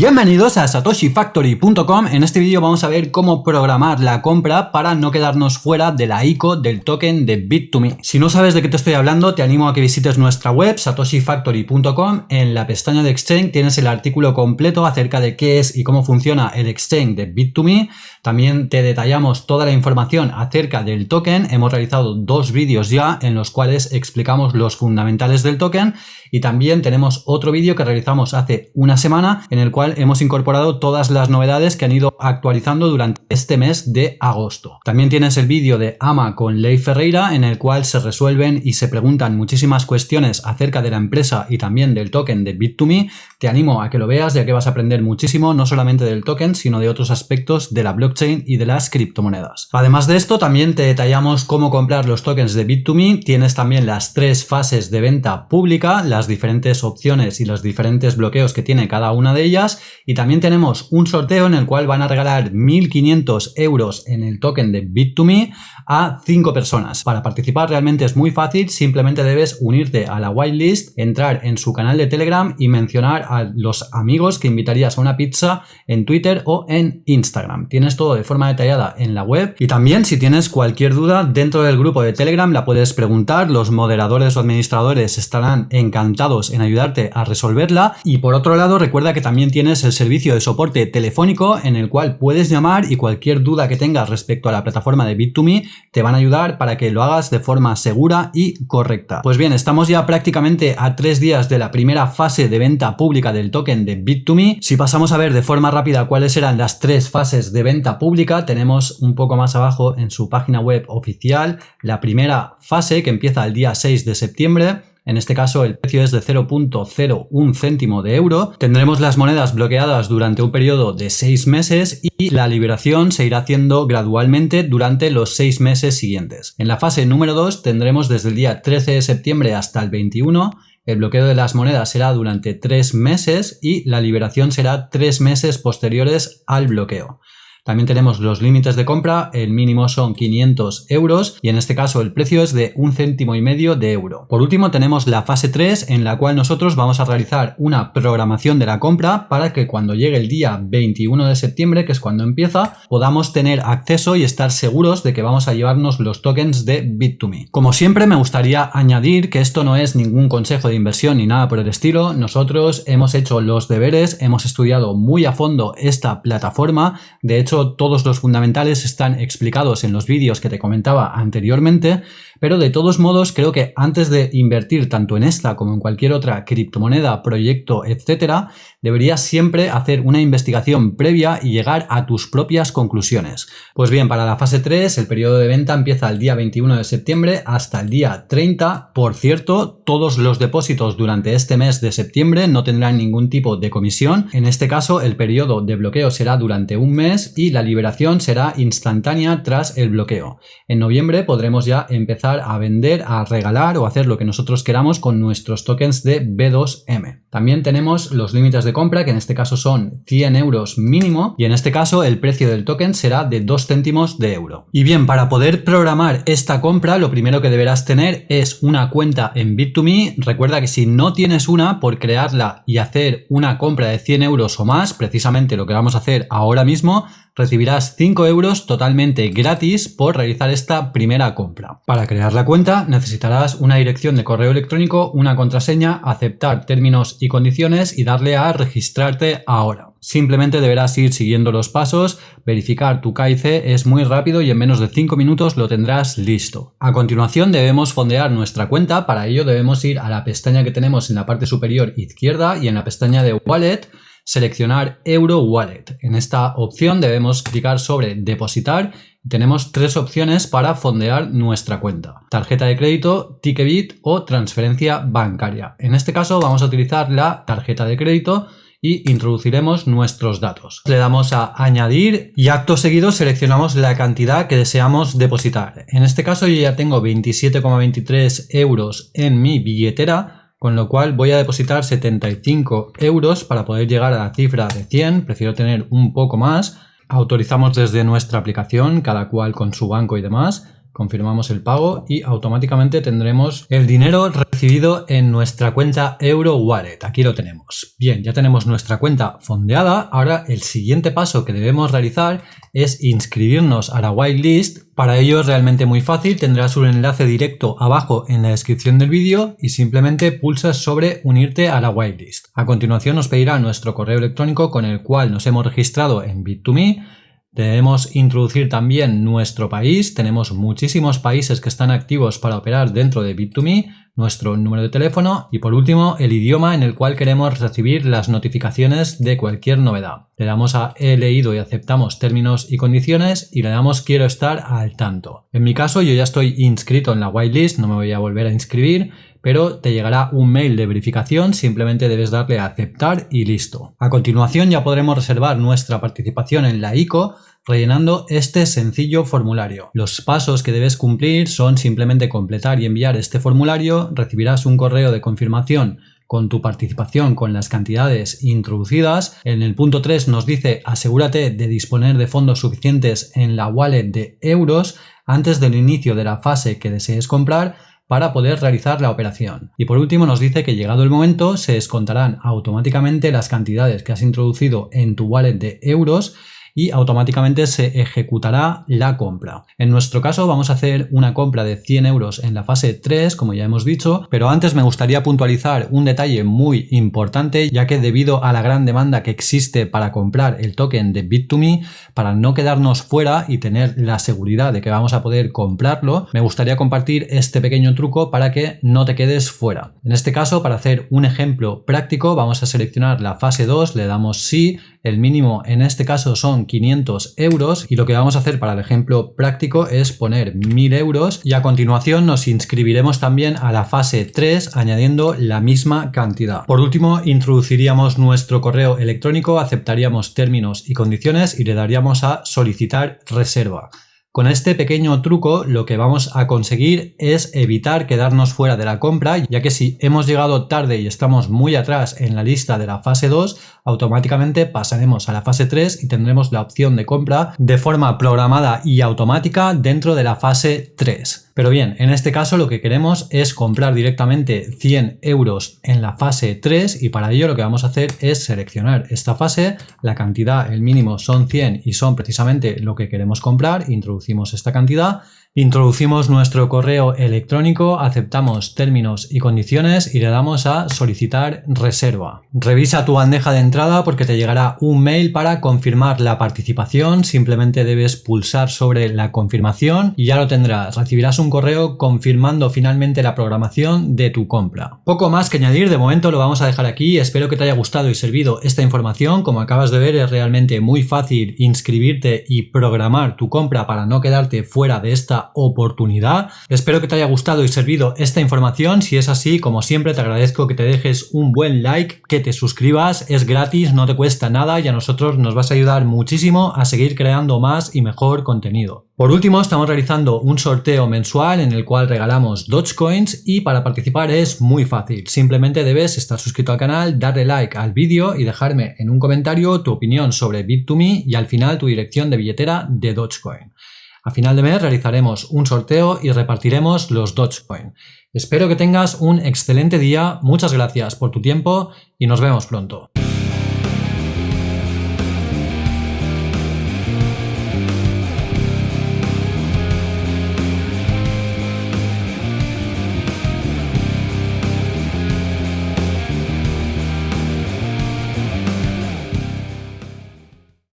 Bienvenidos a satoshifactory.com. En este vídeo vamos a ver cómo programar la compra para no quedarnos fuera de la ICO del token de Bit2Me. Si no sabes de qué te estoy hablando, te animo a que visites nuestra web satoshifactory.com. En la pestaña de Exchange tienes el artículo completo acerca de qué es y cómo funciona el Exchange de Bit2Me. También te detallamos toda la información acerca del token. Hemos realizado dos vídeos ya en los cuales explicamos los fundamentales del token y también tenemos otro vídeo que realizamos hace una semana en el cual hemos incorporado todas las novedades que han ido actualizando durante este mes de agosto. También tienes el vídeo de AMA con Ley Ferreira en el cual se resuelven y se preguntan muchísimas cuestiones acerca de la empresa y también del token de Bit2Me. Te animo a que lo veas ya que vas a aprender muchísimo no solamente del token sino de otros aspectos de la blockchain y de las criptomonedas. Además de esto también te detallamos cómo comprar los tokens de Bit2Me. Tienes también las tres fases de venta pública, diferentes opciones y los diferentes bloqueos que tiene cada una de ellas y también tenemos un sorteo en el cual van a regalar 1500 euros en el token de Bit2Me a 5 personas. Para participar realmente es muy fácil, simplemente debes unirte a la whitelist, entrar en su canal de Telegram y mencionar a los amigos que invitarías a una pizza en Twitter o en Instagram. Tienes todo de forma detallada en la web y también si tienes cualquier duda dentro del grupo de Telegram la puedes preguntar, los moderadores o administradores estarán encantados en ayudarte a resolverla y por otro lado recuerda que también tienes el servicio de soporte telefónico en el cual puedes llamar y cualquier duda que tengas respecto a la plataforma de Bit2Me te van a ayudar para que lo hagas de forma segura y correcta. Pues bien, estamos ya prácticamente a tres días de la primera fase de venta pública del token de Bit2Me. Si pasamos a ver de forma rápida cuáles eran las tres fases de venta pública, tenemos un poco más abajo en su página web oficial la primera fase que empieza el día 6 de septiembre en este caso el precio es de 0.01 céntimo de euro. Tendremos las monedas bloqueadas durante un periodo de 6 meses y la liberación se irá haciendo gradualmente durante los 6 meses siguientes. En la fase número 2 tendremos desde el día 13 de septiembre hasta el 21 el bloqueo de las monedas será durante 3 meses y la liberación será 3 meses posteriores al bloqueo. También tenemos los límites de compra, el mínimo son 500 euros y en este caso el precio es de un céntimo y medio de euro. Por último tenemos la fase 3 en la cual nosotros vamos a realizar una programación de la compra para que cuando llegue el día 21 de septiembre, que es cuando empieza, podamos tener acceso y estar seguros de que vamos a llevarnos los tokens de Bit2Me. Como siempre me gustaría añadir que esto no es ningún consejo de inversión ni nada por el estilo, nosotros hemos hecho los deberes, hemos estudiado muy a fondo esta plataforma, de hecho todos los fundamentales están explicados en los vídeos que te comentaba anteriormente, pero de todos modos creo que antes de invertir tanto en esta como en cualquier otra criptomoneda, proyecto, etcétera, deberías siempre hacer una investigación previa y llegar a tus propias conclusiones. Pues bien, para la fase 3 el periodo de venta empieza el día 21 de septiembre hasta el día 30. Por cierto, todos los depósitos durante este mes de septiembre no tendrán ningún tipo de comisión. En este caso, el periodo de bloqueo será durante un mes y la liberación será instantánea tras el bloqueo. En noviembre podremos ya empezar a vender, a regalar o hacer lo que nosotros queramos con nuestros tokens de B2M. También tenemos los límites de compra que en este caso son 100 euros mínimo y en este caso el precio del token será de 2 céntimos de euro. Y bien, para poder programar esta compra lo primero que deberás tener es una cuenta en Bit2Me. Recuerda que si no tienes una, por crearla y hacer una compra de 100 euros o más, precisamente lo que vamos a hacer ahora mismo, recibirás 5 euros totalmente gratis por realizar esta primera compra. Para crear la cuenta necesitarás una dirección de correo electrónico, una contraseña, aceptar términos y condiciones y darle a registrarte ahora. Simplemente deberás ir siguiendo los pasos, verificar tu KIC es muy rápido y en menos de 5 minutos lo tendrás listo. A continuación debemos fondear nuestra cuenta, para ello debemos ir a la pestaña que tenemos en la parte superior izquierda y en la pestaña de Wallet seleccionar Euro Wallet. En esta opción debemos clicar sobre depositar tenemos tres opciones para fondear nuestra cuenta. Tarjeta de crédito, Ticketbit o transferencia bancaria. En este caso vamos a utilizar la tarjeta de crédito y introduciremos nuestros datos. Le damos a añadir y acto seguido seleccionamos la cantidad que deseamos depositar. En este caso yo ya tengo 27,23 euros en mi billetera con lo cual voy a depositar 75 euros para poder llegar a la cifra de 100, prefiero tener un poco más. Autorizamos desde nuestra aplicación, cada cual con su banco y demás. Confirmamos el pago y automáticamente tendremos el dinero recibido en nuestra cuenta Euro Wallet. Aquí lo tenemos. Bien, ya tenemos nuestra cuenta fondeada. Ahora el siguiente paso que debemos realizar es inscribirnos a la whitelist. Para ello es realmente muy fácil, tendrás un enlace directo abajo en la descripción del vídeo y simplemente pulsas sobre unirte a la whitelist. A continuación nos pedirá nuestro correo electrónico con el cual nos hemos registrado en Bit2Me Debemos introducir también nuestro país. Tenemos muchísimos países que están activos para operar dentro de Bit2Me, nuestro número de teléfono y por último el idioma en el cual queremos recibir las notificaciones de cualquier novedad. Le damos a he leído y aceptamos términos y condiciones y le damos quiero estar al tanto. En mi caso yo ya estoy inscrito en la whitelist, no me voy a volver a inscribir pero te llegará un mail de verificación, simplemente debes darle a aceptar y listo. A continuación ya podremos reservar nuestra participación en la ICO rellenando este sencillo formulario. Los pasos que debes cumplir son simplemente completar y enviar este formulario, recibirás un correo de confirmación con tu participación con las cantidades introducidas. En el punto 3 nos dice asegúrate de disponer de fondos suficientes en la wallet de euros antes del inicio de la fase que desees comprar para poder realizar la operación. Y por último nos dice que llegado el momento se descontarán automáticamente las cantidades que has introducido en tu wallet de euros y automáticamente se ejecutará la compra. En nuestro caso vamos a hacer una compra de 100 euros en la fase 3, como ya hemos dicho, pero antes me gustaría puntualizar un detalle muy importante, ya que debido a la gran demanda que existe para comprar el token de Bit2Me, para no quedarnos fuera y tener la seguridad de que vamos a poder comprarlo, me gustaría compartir este pequeño truco para que no te quedes fuera. En este caso, para hacer un ejemplo práctico, vamos a seleccionar la fase 2, le damos sí, el mínimo en este caso son 500 euros y lo que vamos a hacer para el ejemplo práctico es poner 1000 euros y a continuación nos inscribiremos también a la fase 3 añadiendo la misma cantidad. Por último introduciríamos nuestro correo electrónico, aceptaríamos términos y condiciones y le daríamos a solicitar reserva. Con este pequeño truco lo que vamos a conseguir es evitar quedarnos fuera de la compra, ya que si hemos llegado tarde y estamos muy atrás en la lista de la fase 2, automáticamente pasaremos a la fase 3 y tendremos la opción de compra de forma programada y automática dentro de la fase 3. Pero bien, en este caso lo que queremos es comprar directamente 100 euros en la fase 3 y para ello lo que vamos a hacer es seleccionar esta fase, la cantidad, el mínimo son 100 y son precisamente lo que queremos comprar, introducimos esta cantidad Introducimos nuestro correo electrónico, aceptamos términos y condiciones y le damos a solicitar reserva. Revisa tu bandeja de entrada porque te llegará un mail para confirmar la participación, simplemente debes pulsar sobre la confirmación y ya lo tendrás. Recibirás un correo confirmando finalmente la programación de tu compra. Poco más que añadir, de momento lo vamos a dejar aquí, espero que te haya gustado y servido esta información, como acabas de ver es realmente muy fácil inscribirte y programar tu compra para no quedarte fuera de oportunidad. Espero que te haya gustado y servido esta información. Si es así, como siempre, te agradezco que te dejes un buen like, que te suscribas, es gratis, no te cuesta nada y a nosotros nos vas a ayudar muchísimo a seguir creando más y mejor contenido. Por último, estamos realizando un sorteo mensual en el cual regalamos Dogecoins y para participar es muy fácil. Simplemente debes estar suscrito al canal, darle like al vídeo y dejarme en un comentario tu opinión sobre Bit2Me y al final tu dirección de billetera de Dogecoin. A final de mes realizaremos un sorteo y repartiremos los Dogecoin. Espero que tengas un excelente día, muchas gracias por tu tiempo y nos vemos pronto.